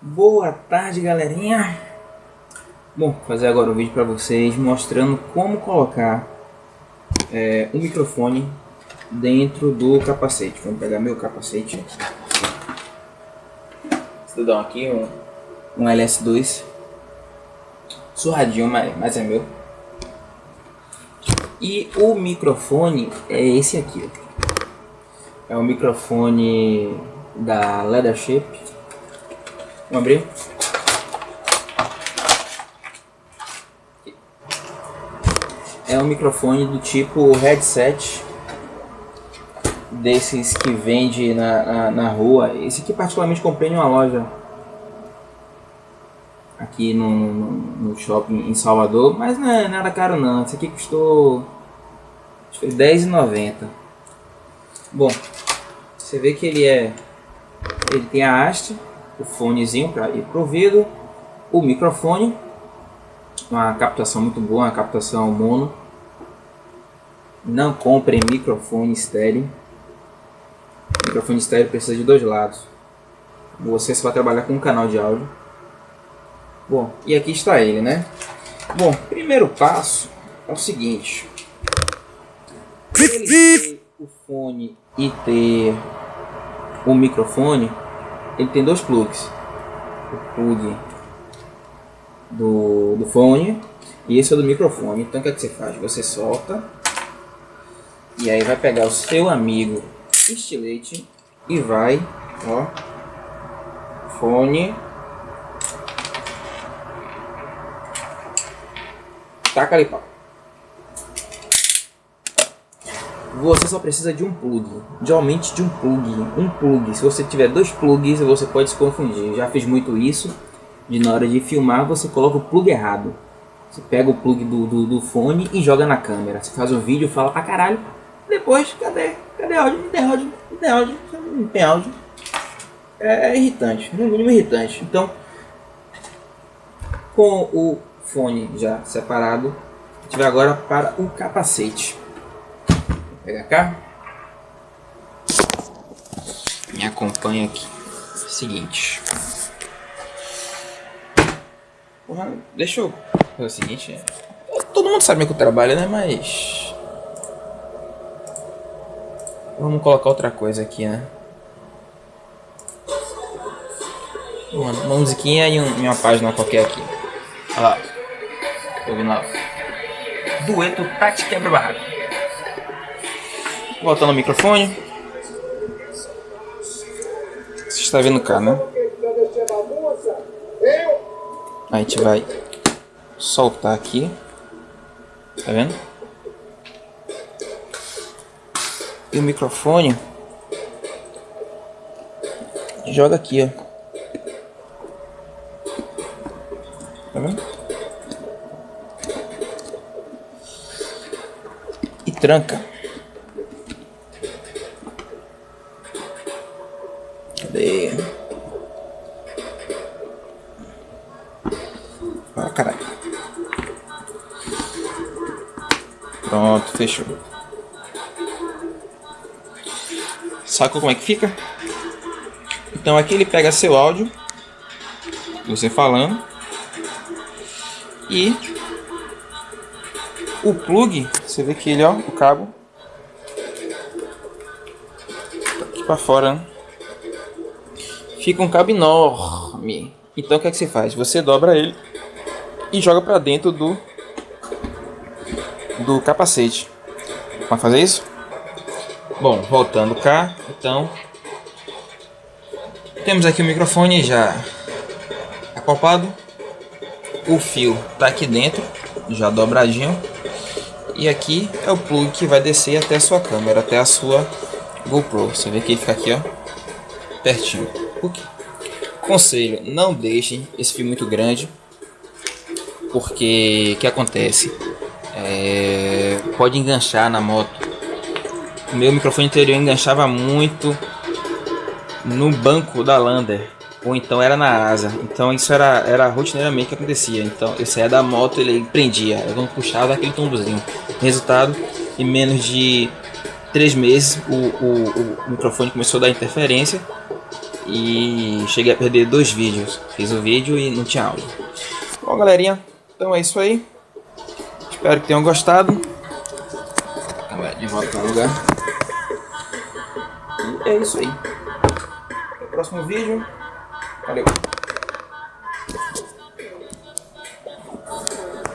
Boa tarde, galerinha. Bom, vou fazer agora um vídeo para vocês mostrando como colocar é, um microfone dentro do capacete. Vamos pegar meu capacete. Estudão aqui, um, um LS2. Surradinho, mas, mas é meu. E o microfone é esse aqui. É o microfone da Leathership. Vamos abrir. É um microfone do tipo headset desses que vende na, na, na, rua. Esse aqui particularmente comprei em uma loja aqui no, no, no shopping em Salvador, mas não é nada caro não. Esse aqui custou acho que R$10,90. Bom, você vê que ele é ele tem a haste, o fonezinho para ir pro ouvido, o microfone, uma captação muito boa, uma captação mono não comprem microfone estéreo. Microfone estéreo precisa de dois lados. Você só vai trabalhar com um canal de áudio. Bom, e aqui está ele, né? Bom, primeiro passo é o seguinte. Ele ter o fone e ter o microfone, ele tem dois plugs. O plug do, do fone e esse é do microfone. Então o que, é que você faz? Você solta e aí vai pegar o seu amigo estilete e vai, ó, fone, taca ali pau. Você só precisa de um plug, geralmente de um plug, um plug. Se você tiver dois plugs, você pode se confundir. já fiz muito isso, de na hora de filmar você coloca o plug errado. Você pega o plug do, do, do fone e joga na câmera. Você faz o vídeo, fala pra caralho, depois, cadê? Cadê áudio? Não tem áudio, não tem áudio, não tem áudio. É, é irritante, no mínimo irritante. Então, com o fone já separado, a gente vai agora para o capacete. Vou pegar cá. Me acompanha aqui. Seguinte. Porra, deixa eu fazer o seguinte. Todo mundo sabe que eu trabalho, né? Mas Vamos colocar outra coisa aqui, né? Uma, uma musiquinha e, um, uma página qualquer aqui. Olha lá. Tô ouvindo lá. Dueto Tati Quebra Barraco. Voltando o microfone. Você está vendo cá, né? A gente vai soltar aqui. Tá vendo? e o microfone joga aqui, ó. Tá vendo? Tranca. Cadê? Ah, caralho. Pronto, fechou. Sacou como é que fica? Então aqui ele pega seu áudio, você falando, e o plug, você vê que ele, ó, o cabo, tá aqui para fora, né? fica um cabo enorme. Então o que é que você faz? Você dobra ele e joga para dentro do do capacete. Para fazer isso? Bom, voltando cá, então temos aqui o microfone já acoplado. O fio tá aqui dentro, já dobradinho. E aqui é o plug que vai descer até a sua câmera, até a sua GoPro. Você vê que ele fica aqui, ó, pertinho. Conselho, não deixem esse fio muito grande, porque o que acontece? É, pode enganchar na moto o meu microfone anterior enganchava muito no banco da Lander. Ou então era na asa. Então isso era, era rotineiramente que acontecia. Então eu saía da moto ele prendia, eu não puxava aquele tombozinho. Resultado, em menos de três meses o, o, o microfone começou a dar interferência e cheguei a perder dois vídeos. Fiz o vídeo e não tinha áudio. Bom galerinha, então é isso aí. Espero que tenham gostado. De volta no lugar. E é isso aí. Até o próximo vídeo. Valeu.